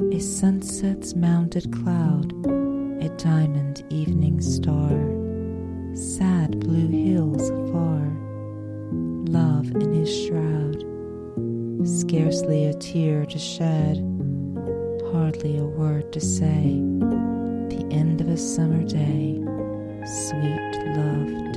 a sunset's mounted cloud, a diamond evening star, sad blue hills afar, love in his shroud, scarcely a tear to shed, hardly a word to say, the end of a summer day, sweet love.